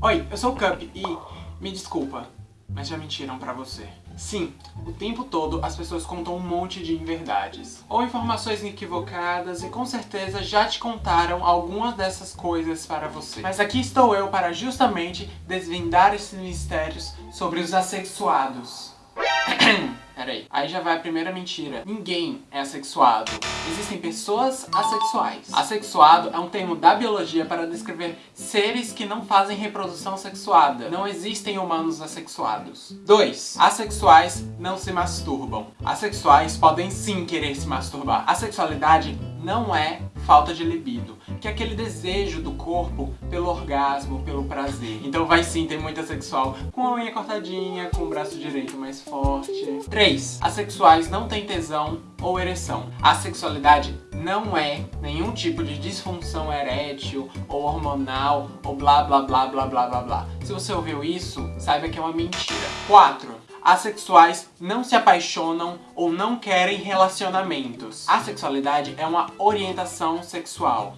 Oi, eu sou o Cup e... me desculpa, mas já mentiram pra você. Sim, o tempo todo as pessoas contam um monte de inverdades. Ou informações equivocadas e com certeza já te contaram algumas dessas coisas para você. Mas aqui estou eu para justamente desvendar esses mistérios sobre os assexuados. Peraí. Aí já vai a primeira mentira. Ninguém é assexuado. Existem pessoas assexuais. Assexuado é um termo da biologia para descrever seres que não fazem reprodução sexuada. Não existem humanos assexuados. 2. Assexuais não se masturbam. Assexuais podem sim querer se masturbar. A sexualidade não é falta de libido, que é aquele desejo do corpo pelo orgasmo, pelo prazer. Então vai sim ter muita sexual com a unha cortadinha, com o braço direito mais forte. 3. Assexuais não têm tesão ou ereção. A sexualidade não é nenhum tipo de disfunção erétil ou hormonal ou blá blá blá blá blá blá blá. Se você ouviu isso, saiba que é uma mentira. 4 assexuais não se apaixonam ou não querem relacionamentos. A sexualidade é uma orientação sexual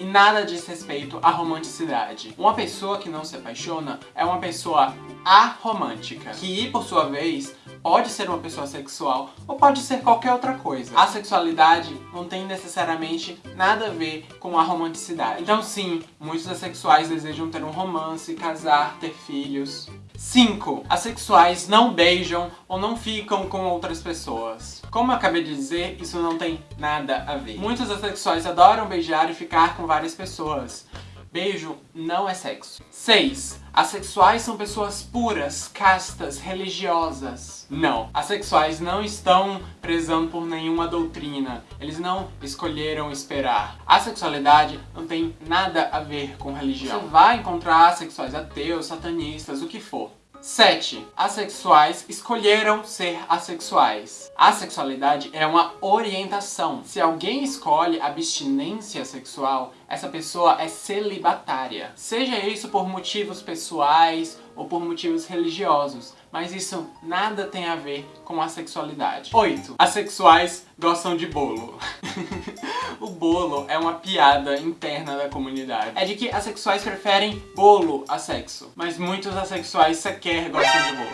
e nada diz respeito à romanticidade. Uma pessoa que não se apaixona é uma pessoa aromântica, que, por sua vez, pode ser uma pessoa sexual ou pode ser qualquer outra coisa. A sexualidade não tem necessariamente nada a ver com a romanticidade. Então sim, muitos assexuais desejam ter um romance, casar, ter filhos. 5. Assexuais não beijam ou não ficam com outras pessoas. Como eu acabei de dizer, isso não tem nada a ver. Muitos assexuais adoram beijar e ficar com várias pessoas. Beijo não é sexo. 6. Assexuais são pessoas puras, castas, religiosas. Não. Assexuais não estão prezando por nenhuma doutrina. Eles não escolheram esperar. A sexualidade não tem nada a ver com religião. Você vai encontrar assexuais ateus, satanistas, o que for. 7. Assexuais escolheram ser assexuais. A sexualidade é uma orientação. Se alguém escolhe abstinência sexual, essa pessoa é celibatária. Seja isso por motivos pessoais ou por motivos religiosos, mas isso nada tem a ver com a sexualidade. 8. Assexuais gostam de bolo. o bolo é uma piada interna da comunidade. É de que assexuais preferem bolo a sexo, mas muitos assexuais sequer gostam de bolo.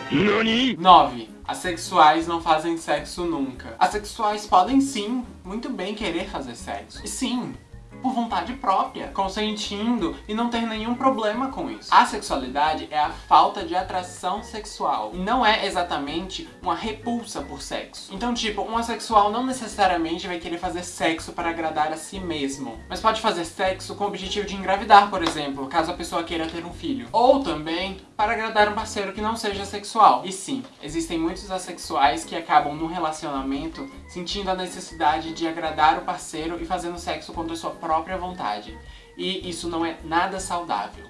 9. Assexuais não fazem sexo nunca. Assexuais podem sim, muito bem querer fazer sexo. E sim, por vontade própria, consentindo e não ter nenhum problema com isso. A sexualidade é a falta de atração sexual e não é exatamente uma repulsa por sexo. Então, tipo, um assexual não necessariamente vai querer fazer sexo para agradar a si mesmo, mas pode fazer sexo com o objetivo de engravidar, por exemplo, caso a pessoa queira ter um filho. Ou também para agradar um parceiro que não seja sexual. E sim, existem muitos assexuais que acabam num relacionamento sentindo a necessidade de agradar o parceiro e fazendo sexo contra sua própria vontade. E isso não é nada saudável.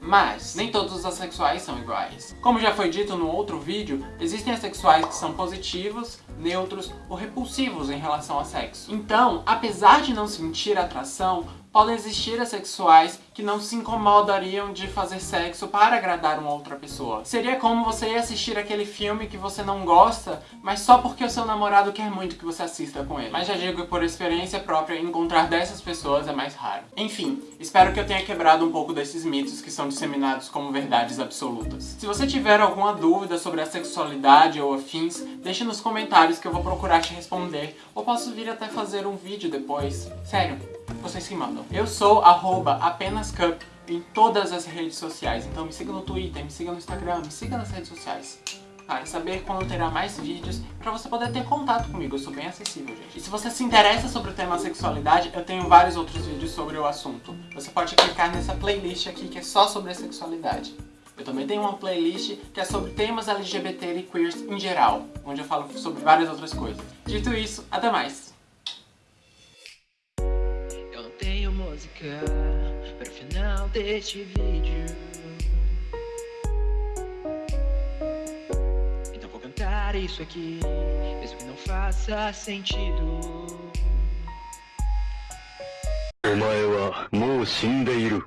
Mas, nem todos os assexuais são iguais. Como já foi dito no outro vídeo, existem assexuais que são positivos, neutros ou repulsivos em relação ao sexo. Então, apesar de não sentir atração, podem existir assexuais que não se incomodariam de fazer sexo para agradar uma outra pessoa. Seria como você ir assistir aquele filme que você não gosta, mas só porque o seu namorado quer muito que você assista com ele. Mas já digo que por experiência própria, encontrar dessas pessoas é mais raro. Enfim, espero que eu tenha quebrado um pouco desses mitos que são disseminados como verdades absolutas. Se você tiver alguma dúvida sobre a sexualidade ou afins, deixe nos comentários que eu vou procurar te responder, ou posso vir até fazer um vídeo depois. Sério, vocês que mandam. Eu sou apenascup em todas as redes sociais, então me siga no Twitter, me siga no Instagram, me siga nas redes sociais. Para saber quando terá mais vídeos, para você poder ter contato comigo, eu sou bem acessível, gente. E se você se interessa sobre o tema sexualidade, eu tenho vários outros vídeos sobre o assunto. Você pode clicar nessa playlist aqui que é só sobre a sexualidade. Eu também tenho uma playlist que é sobre temas LGBT e queers em geral, onde eu falo sobre várias outras coisas. Dito isso, até mais! música para o final deste vídeo. Então vou cantar isso aqui, mesmo que não faça sentido. お前はもう死んでいる。